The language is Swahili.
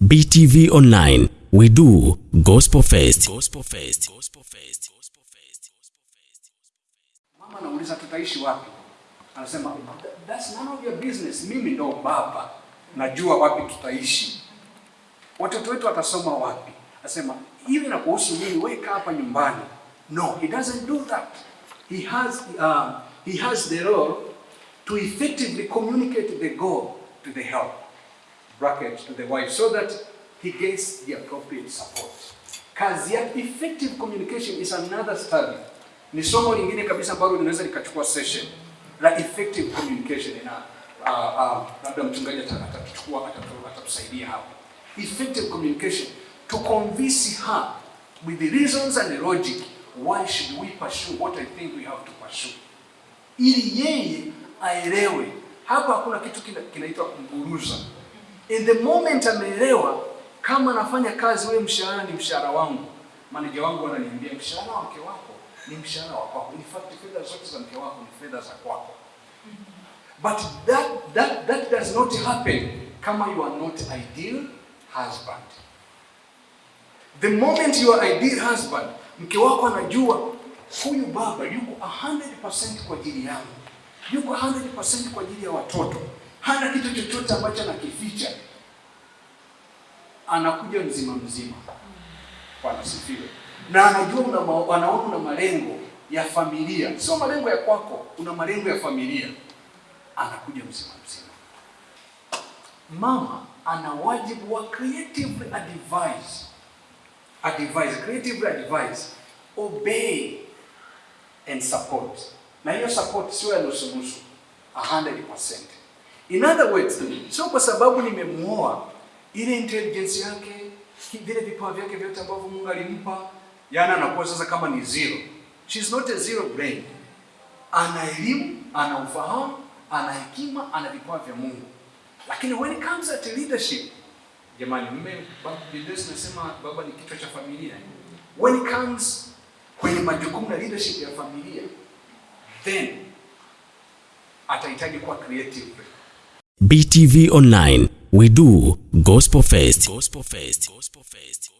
BTV Online, we do Gospel Fest. Gospel Fest. Gospel Fest. Gospel Fest. Mama anauliza tutaishi wapi? Anasema that's none of your business. Mimi ndo baba, najua wapi tutaishi. Watoto wetu watasoma wapi? Anasema hivi na kuhusu mimi, weka hapa nyumbani. No, he doesn't do that. He has uh, he has the role to effectively communicate the goal to the help bracket to the wife so that he gets the appropriate support. Kazi ya effective communication is another study. Ni somo lingine kabisa ambalo linaweza likachukua session la effective communication na uh, uh, labda mchungaji ata- atatuchukua atatu- atatusaidia hapo. Effective communication to convince her with the reasons and the logic why should we pursue what I think we have to pursue ili yeye aelewe. Hapa hakuna kitu kina- kinaitwa kumburuza. In the moment ameelewa, kama anafanya kazi, wewe mshahara ni mshahara wangu, maneja wangu ananiambia mshahara wa mke wako ni mshahara wa kwako. In fact, fedha zote za mke wako ni fedha za kwako. But that, that, that does not happen kama you are not ideal husband. The moment you are ideal husband, mke wako anajua huyu baba yuko 100% kwa ajili yangu, yuko 100% kwa ajili ya watoto, hana kitu chochote ambacho anakificha, anakuja mzima mzima. Bwana sifiwe. Na anajua una anaona una malengo ya familia, sio malengo ya kwako, una malengo ya familia, anakuja mzima mzima. Mama ana wajibu wa creatively advise advise, creatively advise, obey and support. Na hiyo support sio ya nusu nusu, 100%. In other words, sio kwa sababu nimemuoa ile intelligence yake, vile vipawa vyake vyote ambavyo Mungu alimpa, yana anakuwa sasa kama ni zero. She's not a zero brain. Ana elimu, ana ufahamu, ana hekima, ana vipawa vya Mungu. Lakini when it comes at leadership, Jamani, mme ba- Biblia inasema baba ni kichwa cha familia. When it comes kwenye majukumu na leadership ya familia, then atahitaji kuwa creative. BTV Online, we do Gospel first. Gospel first. Gospel first.